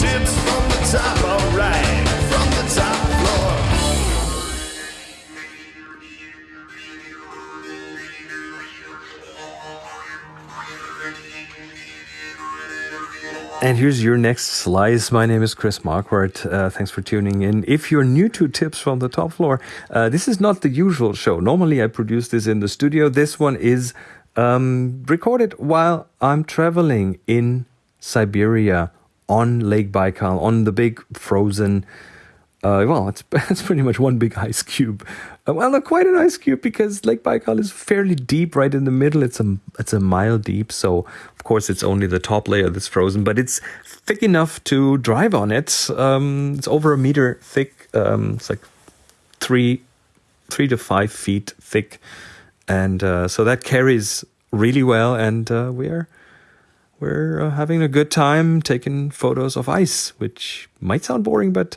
tips from the top, alright, from the top floor. And here's your next slice. My name is Chris Marquardt. Uh, thanks for tuning in. If you're new to Tips from the Top Floor, uh, this is not the usual show. Normally, I produce this in the studio. This one is um, recorded while I'm traveling in Siberia on Lake Baikal, on the big frozen uh, well, it's, it's pretty much one big ice cube. Uh, well, not quite an ice cube because Lake Baikal is fairly deep, right in the middle. It's a it's a mile deep, so of course it's only the top layer that's frozen, but it's thick enough to drive on it. Um, it's over a meter thick. Um, it's like three three to five feet thick, and uh, so that carries really well. And uh, we're we're uh, having a good time taking photos of ice, which might sound boring, but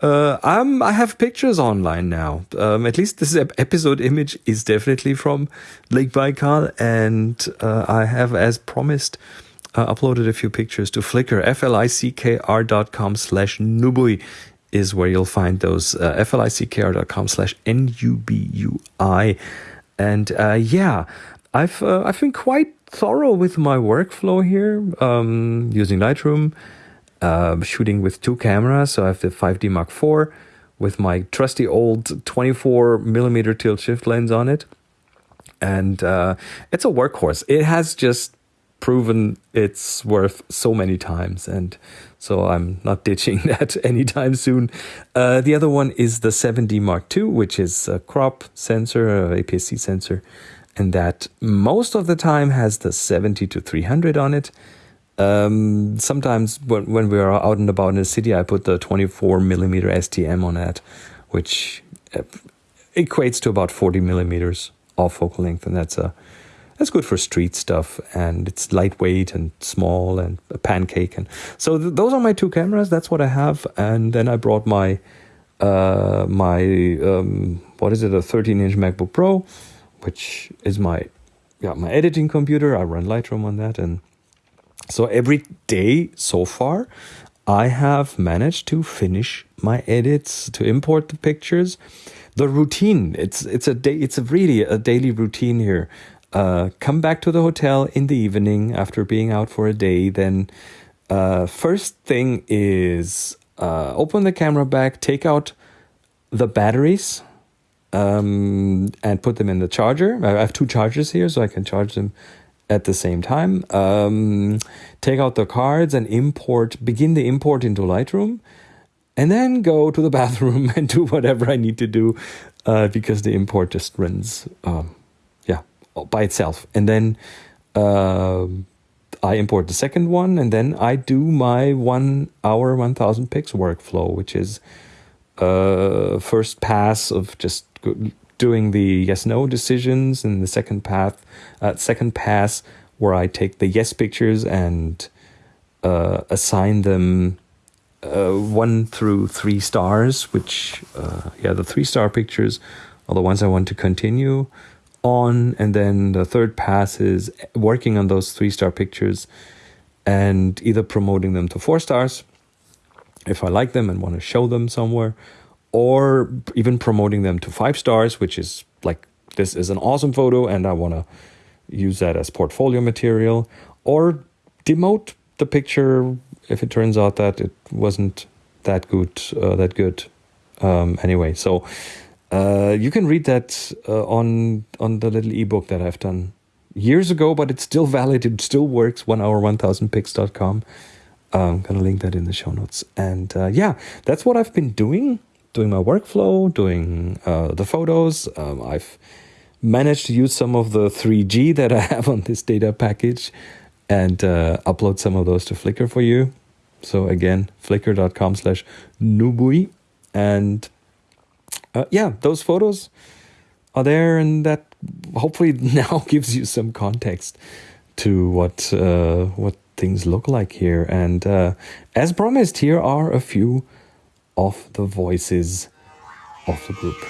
uh, I'm, I have pictures online now. Um, at least this episode image is definitely from Lake Baikal, and uh, I have, as promised, uh, uploaded a few pictures to Flickr. flickr.com slash nubui is where you'll find those. Uh, flickr.com slash n-u-b-u-i. And uh, yeah, I've, uh, I've been quite thorough with my workflow here um, using Lightroom uh, shooting with two cameras. So I have the 5D Mark IV with my trusty old 24 millimeter tilt shift lens on it. And uh, it's a workhorse. It has just proven its worth so many times. And so I'm not ditching that anytime soon. Uh, the other one is the 7D Mark II, which is a crop sensor, APS-C sensor. And that most of the time has the 70 to 300 on it. Um, sometimes when, when we are out and about in the city, I put the 24 millimeter STM on that, which uh, equates to about 40 millimeters of focal length, and that's a that's good for street stuff, and it's lightweight and small and a pancake, and so th- those are my two cameras. That's what I have, and then I brought my uh, my um, what is it, a 13 inch MacBook Pro, which is my yeah my editing computer. I run Lightroom on that, and so every day so far, I have managed to finish my edits, to import the pictures. The routine, it's it's a day it's a really a daily routine here. Uh, come back to the hotel in the evening after being out for a day. Then, uh, first thing is uh, open the camera back, take out the batteries, um, and put them in the charger. I have two chargers here, so I can charge them at the same time. Um, take out the cards and import, begin the import into Lightroom, and then go to the bathroom and do whatever I need to do uh, because the import just runs, um, yeah, by itself. And then uh, I import the second one, and then I do my one hour, 1000 pics workflow, which is uh, first pass of just doing the yes no decisions in the second path uh, second pass where I take the yes pictures and uh, assign them uh, one through three stars, which uh, yeah the three star pictures are the ones I want to continue on, and then the third pass is working on those three star pictures and either promoting them to four stars if I like them and want to show them somewhere or even promoting them to five stars, which is like this is an awesome photo and I want to use that as portfolio material, or demote the picture if it turns out that it wasn't that good. Uh, that good um, anyway. So uh, you can read that uh, on on the little ebook that I've done years ago, but it's still valid. It still works. One hour, one thousand pics.com. I'm gonna link that in the show notes. And uh, yeah, that's what I've been doing doing my workflow, doing uh, the photos. Um, I've managed to use some of the 3G that I have on this data package and uh, upload some of those to Flickr for you. So again, flickr.com slash nubui. And uh, yeah, those photos are there and that hopefully now gives you some context to what uh, what things look like here. And uh, as promised, here are a few of the voices of the group.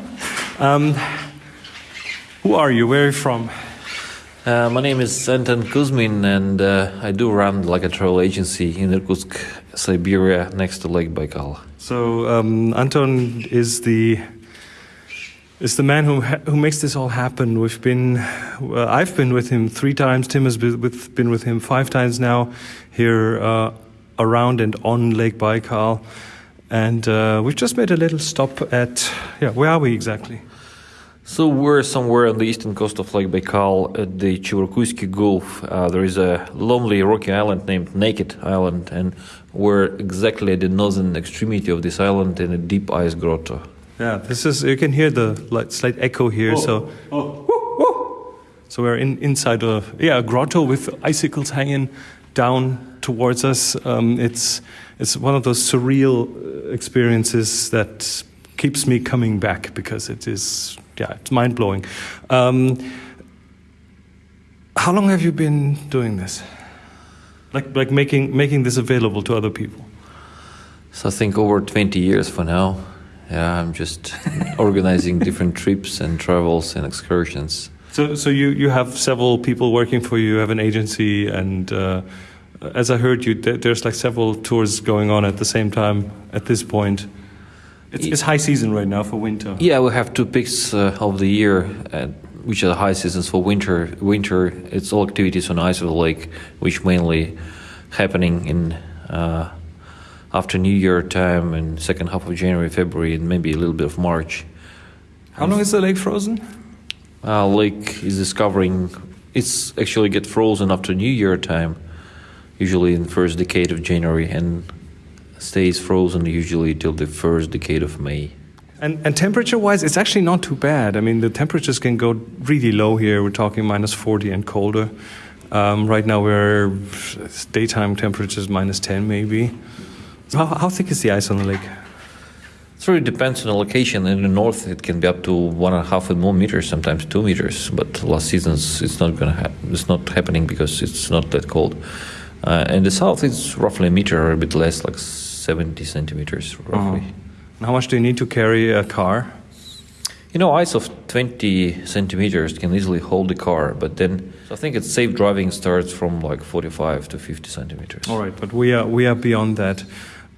Um, who are you? Where are you from? Uh, my name is Anton Kuzmin, and uh, I do run like a travel agency in Irkutsk, Siberia, next to Lake Baikal. So um, Anton is the is the man who who makes this all happen. We've been, uh, I've been with him three times. Tim has been with, been with him five times now, here uh, around and on Lake Baikal, and uh, we've just made a little stop at yeah. Where are we exactly? So we're somewhere on the eastern coast of Lake Baikal at the Chivyrkuysky Gulf. Uh, there is a lonely rocky island named Naked Island, and we're exactly at the northern extremity of this island in a deep ice grotto. Yeah, this is you can hear the like, slight echo here. So, so we're in inside a yeah a grotto with icicles hanging down towards us. Um, it's it's one of those surreal uh, experiences that keeps me coming back because it is yeah it's mind blowing. Um, how long have you been doing this? Like like making making this available to other people? So I think over 20 years for now. Yeah, I'm just organizing different trips and travels and excursions. So, so you, you have several people working for you. You have an agency, and uh, as I heard you, there's like several tours going on at the same time at this point. It's, it's high season right now for winter. Yeah, we have two peaks uh, of the year, uh, which are the high seasons for winter. Winter, it's all activities on ice of the lake, which mainly happening in uh, after New Year time and second half of January, February, and maybe a little bit of March. How long is the lake frozen? Uh, lake is discovering it's actually get frozen after New Year time, usually in the first decade of January, and stays frozen usually till the first decade of May. And, and temperature wise, it's actually not too bad. I mean, the temperatures can go really low here. We're talking minus 40 and colder. Um, right now, we're daytime temperatures minus 10 maybe. How, how thick is the ice on the lake? It really depends on the location. In the north, it can be up to one and a half and more meters, sometimes two meters. But last seasons, it's not gonna happen. It's not happening because it's not that cold. Uh, in the south, it's roughly a meter or a bit less, like 70 centimeters roughly. And how much do you need to carry a car? You know, ice of 20 centimeters can easily hold the car, but then so I think it's safe driving starts from like 45 to 50 centimeters. All right, but we are we are beyond that.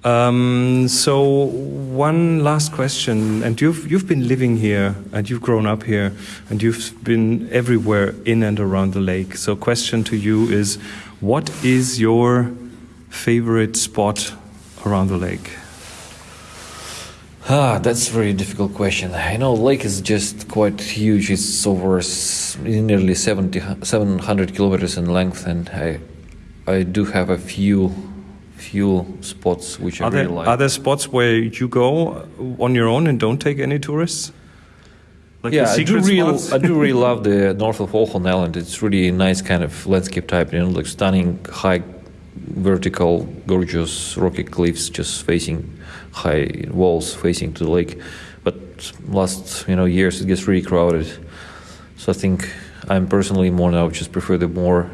Um, so one last question, and you've you've been living here, and you've grown up here, and you've been everywhere in and around the lake. So question to you is, what is your favorite spot around the lake? Ah, that's a very difficult question. I know lake is just quite huge. It's over nearly 70, 700 kilometers in length, and I, I do have a few, few spots which I Are there really like. are there spots where you go on your own and don't take any tourists? Like yeah, I do really. I do really love the north of Olkhon Island. It's really a nice kind of landscape type. You know, like stunning, high, vertical, gorgeous rocky cliffs just facing high walls facing to the lake. But last you know years it gets really crowded. So I think I'm personally more now just prefer the more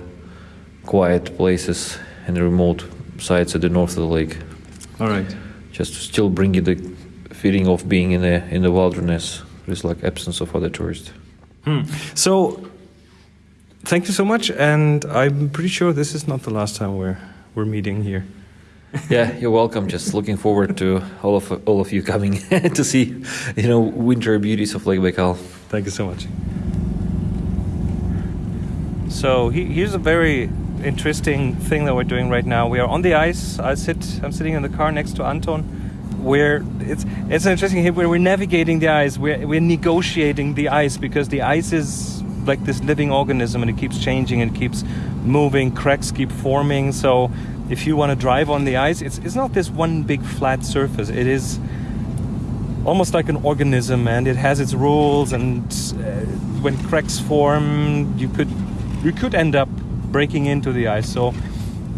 quiet places and remote sites at the north of the lake. All right. Just to still bring you the feeling of being in the in the wilderness. There's like absence of other tourists. Hmm. So, thank you so much, and I'm pretty sure this is not the last time we're we're meeting here. yeah, you're welcome. Just looking forward to all of all of you coming to see, you know, winter beauties of Lake Baikal. Thank you so much. So he, here's a very interesting thing that we're doing right now. We are on the ice. I sit. I'm sitting in the car next to Anton. Where it's it's interesting here where we're navigating the ice. We're we're negotiating the ice because the ice is like this living organism and it keeps changing and keeps moving. Cracks keep forming. So if you want to drive on the ice, it's it's not this one big flat surface. It is almost like an organism and it has its rules and uh, when cracks form you could you could end up breaking into the ice. So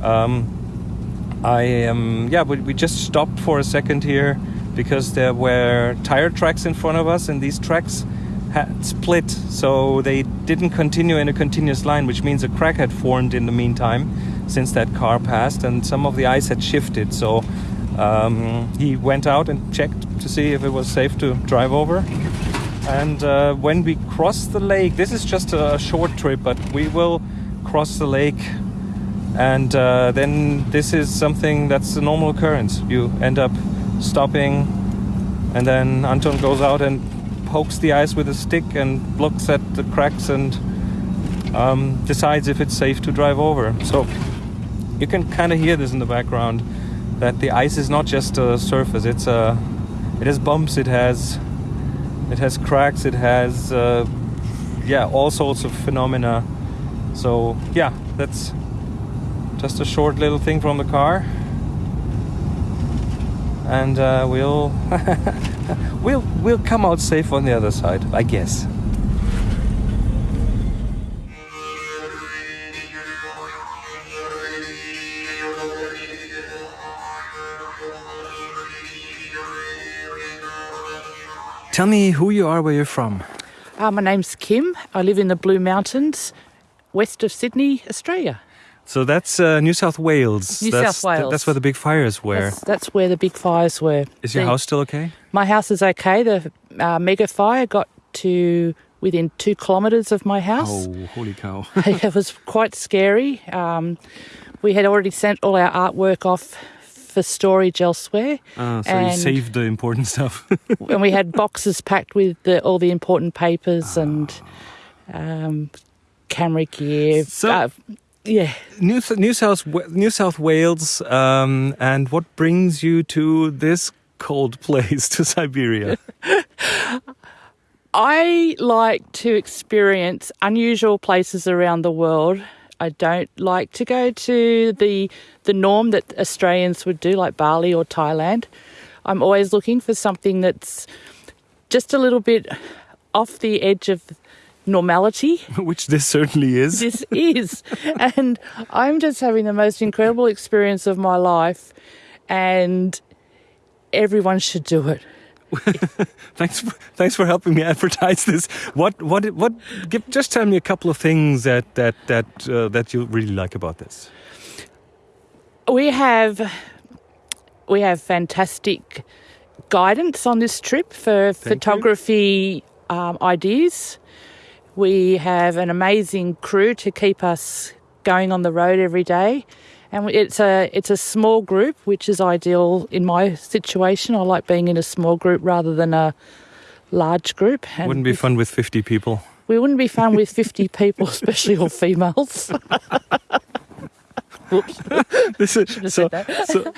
um, I am yeah we, we just stopped for a second here because there were tire tracks in front of us and these tracks had split. So they didn't continue in a continuous line which means a crack had formed in the meantime since that car passed and some of the ice had shifted. So um, he went out and checked to see if it was safe to drive over. And uh, when we cross the lake, this is just a short trip, but we will cross the lake. And uh, then this is something that's a normal occurrence. You end up stopping, and then Anton goes out and pokes the ice with a stick and looks at the cracks and um, decides if it's safe to drive over. So you can kind of hear this in the background that the ice is not just a surface; it's a it has bumps, it has it has cracks, it has uh, yeah all sorts of phenomena. So yeah, that's just a short little thing from the car, and uh, we'll we'll we'll come out safe on the other side, I guess. Tell me who you are, where you're from. Uh, my name's Kim. I live in the Blue Mountains, west of Sydney, Australia. So that's uh, New South Wales. New that's, South Wales. That's where the big fires were. That's, that's where the big fires were. Is your The- house still okay? My house is okay. The uh, mega fire got to within two kilometres of my house. Oh, holy cow! it was quite scary. Um, we had already sent all our artwork off for storage elsewhere, Ah, so you saved the important stuff. and we had boxes packed with the, all the important papers and um, camera gear. So- Uh, yeah. New, New South New South Wales, um, and what brings you to this cold place, to Siberia? I like to experience unusual places around the world. I don't like to go to the the norm that Australians would do, like Bali or Thailand. I'm always looking for something that's just a little bit off the edge of normality. Which this certainly is. This is, and I'm just having the most incredible experience of my life, and everyone should do it. Thanks, for, thanks for helping me advertise this. What, what, what? Give, just tell me a couple of things that that that uh, that you really like about this. we have we have fantastic guidance on this trip for you. photography um, ideas. We have an amazing crew to keep us going on the road every day, and it's a it's a small group, which is ideal in my situation. I like being in a small group rather than a large group. And Wouldn't be fun with fifty people. We wouldn't be fun with fifty people, especially all females. This is, so, so,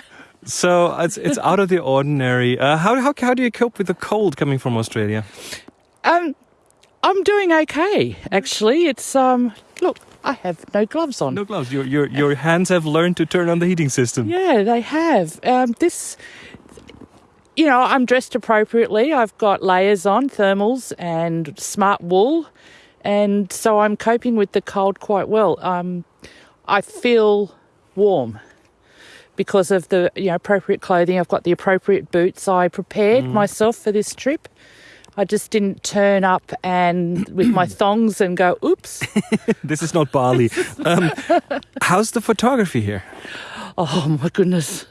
so it's it's out of the ordinary. Uh, how how how do you cope with the cold coming from Australia? Um, I'm doing okay, actually. It's um, look, I have no gloves on. No gloves. Your your your hands have learned to turn on the heating system. Yeah, they have. Um, this, you know, I'm dressed appropriately. I've got layers on, thermals, and smart wool, and so I'm coping with the cold quite well. Um, I feel warm because of the you know appropriate clothing. I've got the appropriate boots. I prepared myself for this trip. I just didn't turn up and with my thongs and go, "Oops." This is not Bali. Um, how's the photography here? Oh my goodness.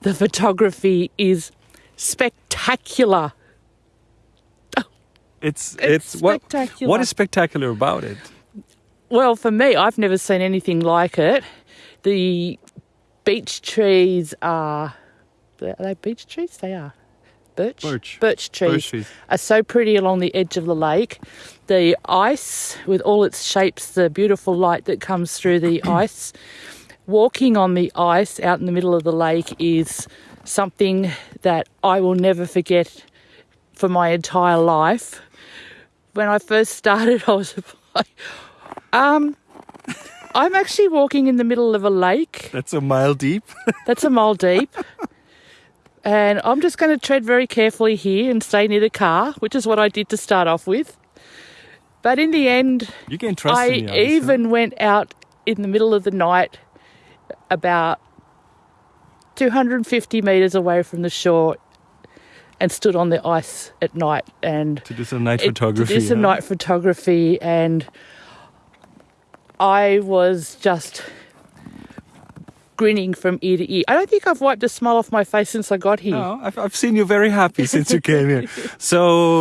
The photography is spectacular. It's It's what spectacular. what is spectacular about it? Well, for me, I've never seen anything like it. The beech trees are. Are they beech trees? They are. Birch? Birch. Birch trees, Birch trees. are so pretty along the edge of the lake. The ice, with all its shapes, the beautiful light that comes through the ice. Walking on the ice out in the middle of the lake is something that I will never forget for my entire life. When I first started, I was like, um, I'm actually walking in the middle of a lake. That's a mile deep. That's a mile deep. And I'm just going to tread very carefully here and stay near the car, which is what I did to start off with. But in the end, You can trust I me. even went out in the middle of the night about 250 metres away from the shore and stood on the ice at night and to do some night it- photography. To do some night photography, and I was just grinning from ear to ear. I don't think I've wiped a smile off my face since I got here. No, I've, I've seen you very happy since you came here. So,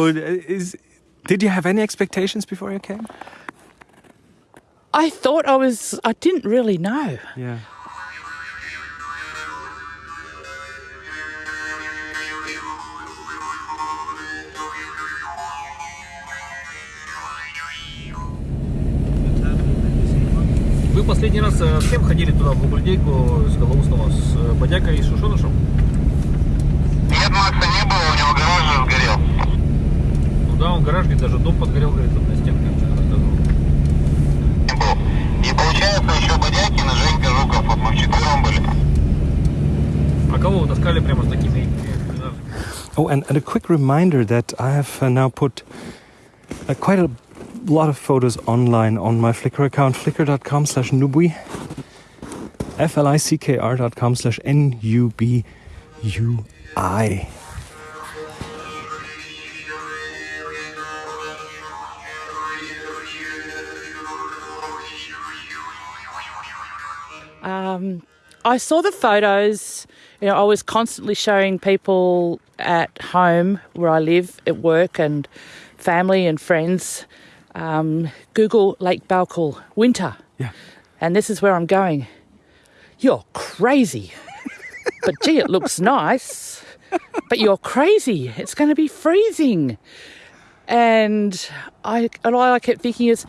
uh, is Did you have any expectations before you came? I thought I was, I didn't really know. Yeah. Вы последний раз э, с кем ходили туда, в Бубльдейку, с Голоусного, с э, Бодякой и Шушонышем? Нет, Макса не было, у него гараж же сгорел. Ну да, он гараж, где даже дом подгорел, говорит, на рассказывал. Не был. И получается еще Бодякин и Женька Жуков, вот мы вчетвером были. А кого вы таскали прямо с такими? Oh, and, and a quick reminder that I have uh, now put uh, quite a lot of photos online on my Flickr account, flickr.com slash nubui, F-L-I-C-K-R dot com slash N-U-B-U-I. Um, I saw the photos. You know, I was constantly showing people at home where I live, at work, and family and friends. Um, Google Lake Baikal winter, Yeah. and this is where I'm going. You're crazy, but gee, it looks nice. But you're crazy. It's going to be freezing. And I, and all I kept thinking is,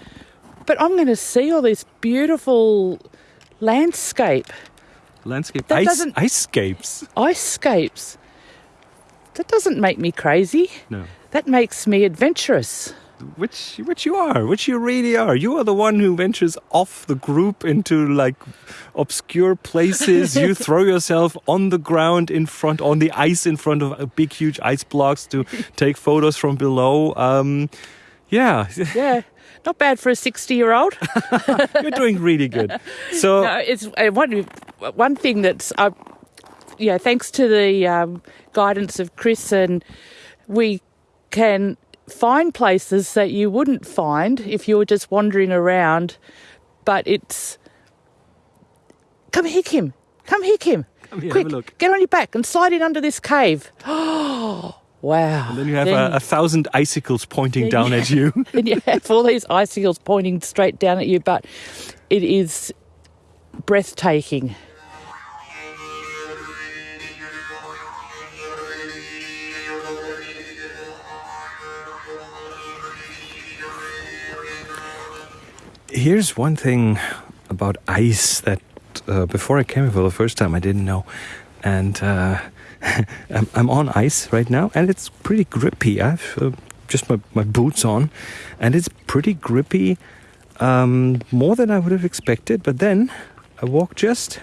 but I'm going to see all this beautiful landscape Landscape. That ice, doesn't- Icescapes. icescapes. That doesn't make me crazy. No. That makes me adventurous. Which, which you are, which you really are. You are the one who ventures off the group into like obscure places. you throw yourself on the ground in front, on the ice in front of uh, big, huge ice blocks to take photos from below. Um, yeah, Yeah, not bad for a 60 year old. you're doing really good. So, No, it's uh, one, one thing that's, uh, yeah, thanks to the um, guidance of Chris, and we can find places that you wouldn't find if you were just wandering around. But it's. Come here, Kim. Come here, Kim. Come here, have Quick, a look. get on your back and slide in under this cave. Oh, wow. And then you have a, a thousand icicles pointing down you- at you. and you have all these icicles pointing straight down at you, but it is breathtaking. Here's one thing about ice that uh, before I came here for the first time I didn't know, and uh, I'm, on ice right now, and it's pretty grippy. I've uh, just my, my boots on, and it's pretty grippy, um, more than I would have expected. But then I walk just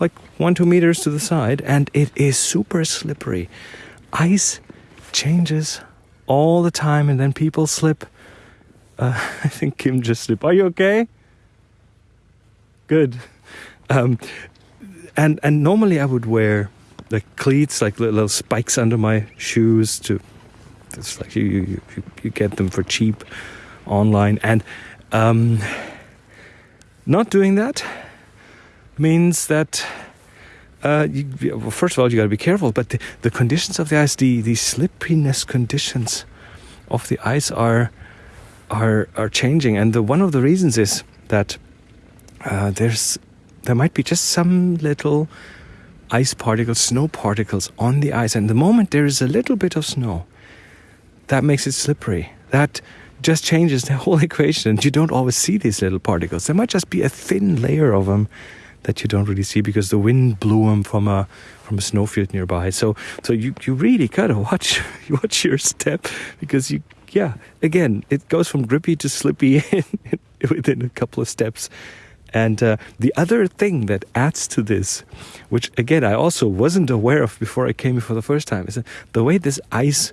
like one two meters to the side, and it is super slippery. Ice changes all the time, and then people slip. Uh, I think Kim just slipped. Are you okay? Good. Um, and and normally I would wear like cleats, like little, little spikes under my shoes. To it's like you you, you, get them for cheap online, and um, not doing that means that. Uh, you, well, first of all, you got to be careful. But the, the conditions of the ice, the, the slipperiness conditions of the ice are are are changing, and the, one of the reasons is that uh, there's there might be just some little ice particles, snow particles on the ice, and the moment there is a little bit of snow, that makes it slippery. That just changes the whole equation, and you don't always see these little particles. There might just be a thin layer of them that you don't really see because the wind blew them from a from a snowfield nearby. So so you you really gotta watch watch your step because you yeah again it goes from grippy to slippy within a couple of steps. And uh, the other thing that adds to this, which again I also wasn't aware of before I came here for the first time, is that the way this ice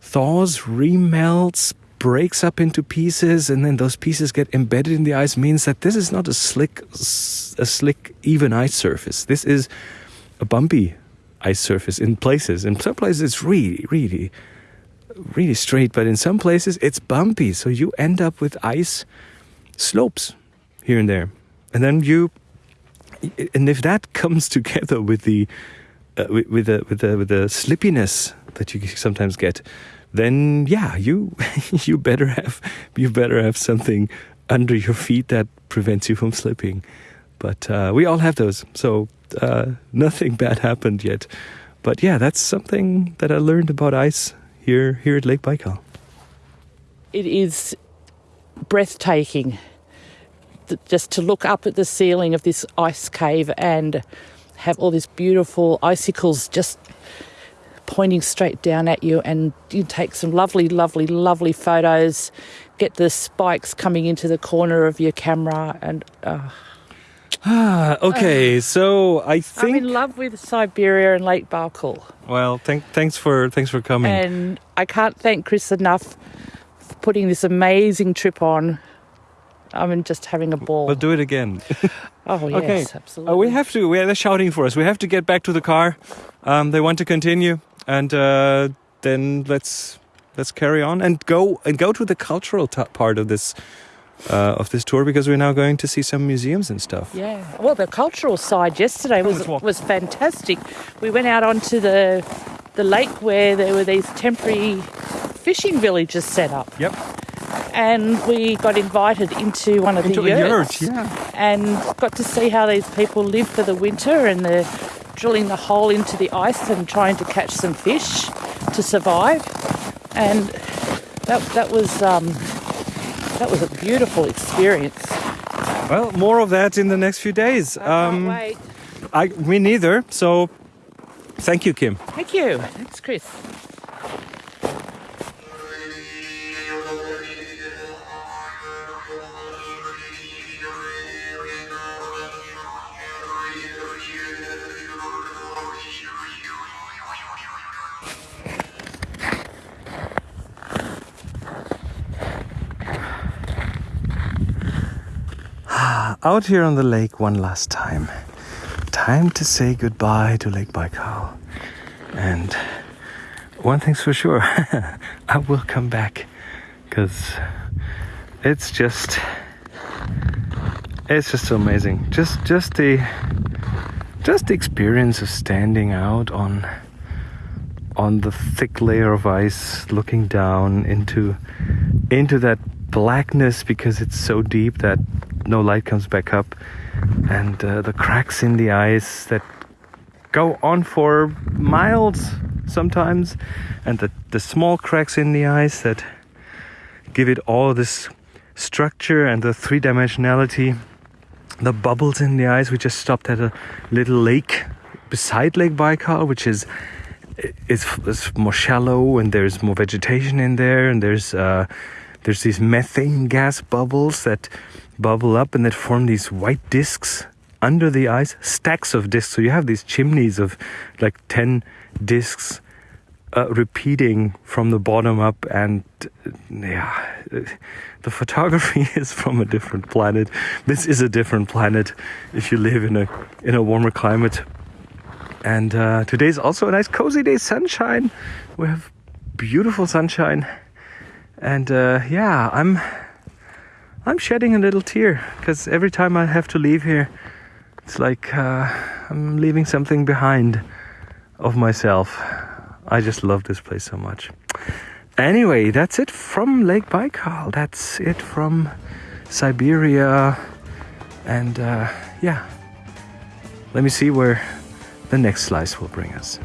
thaws, remelts, breaks up into pieces, and then those pieces get embedded in the ice means that this is not a slick, a slick, even ice surface. This is a bumpy ice surface in places. In some places, it's really, really, really straight, but in some places, it's bumpy. So you end up with ice slopes here and there, and then you, and if that comes together with the uh, with, with the with the with the slippiness that you sometimes get then yeah, you you better have you better have something under your feet that prevents you from slipping. But uh, we all have those, so uh, nothing bad happened yet. But yeah, that's something that I learned about ice here here at Lake Baikal. It is breathtaking th- just to look up at the ceiling of this ice cave and have all these beautiful icicles just pointing straight down at you and you take some lovely lovely lovely photos get the spikes coming into the corner of your camera and uh, okay, so I think I'm in love with Siberia and Lake Baikal well, thank, thanks for thanks for coming. and I can't thank Chris enough for putting this amazing trip on I'm just having a ball we'll do it again. oh yes okay. absolutely Uh, we have to. We, they're shouting for us. We have to get back to the car. Um, they want to continue, and uh, then let's let's carry on and go and go to the cultural t- part of this uh, of this tour because we're now going to see some museums and stuff. Yeah. Well, the cultural side yesterday was was fantastic. We went out onto the the lake where there were these temporary fishing villages set up, Yep. and we got invited into one of Into the yurts, yurt, yeah. and got to see how these people live for the winter, and they're drilling the hole into the ice and trying to catch some fish to survive, and that that was. Um, that was a beautiful experience. Well, more of that in the next few days. I can't Um, wait. I me neither. So, thank you, Kim. Thank you. Thanks, Chris. Out here on the lake one last time. Time to say goodbye to Lake Baikal. And one thing's for sure, I will come back because it's just it's just so amazing. Just just the just the experience of standing out on on the thick layer of ice looking down into into that blackness because it's so deep that no light comes back up and uh, the cracks in the ice that go on for miles sometimes and the, the small cracks in the ice that give it all this structure and the three-dimensionality. The bubbles in the ice we just stopped at a little lake beside lake baikal which is it's, it's more shallow and there's more vegetation in there and there's uh, there's these methane gas bubbles that bubble up and that form these white discs under the ice stacks of discs. So you have these chimneys of like 10 discs uh, repeating from the bottom up and uh, yeah uh, the photography is from a different planet. This is a different planet if you live in a in a warmer climate. And uh, today's also a nice cozy day sunshine. We have beautiful sunshine. And uh, yeah i'm i'm shedding a little tear because every time i have to leave here it's like uh, i'm leaving something behind of myself. I just love this place so much. Anyway that's it from lake baikal. That's it from siberia. And uh, yeah. Let me see where the next slice will bring us